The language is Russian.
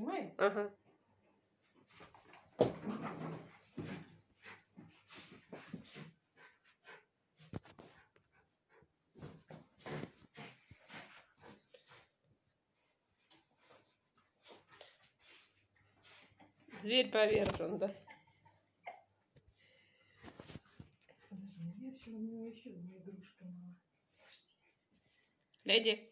Снимаем? Ага. Зверь повержен, да? Подожди, я еще, у него еще одна игрушка мала. Леди.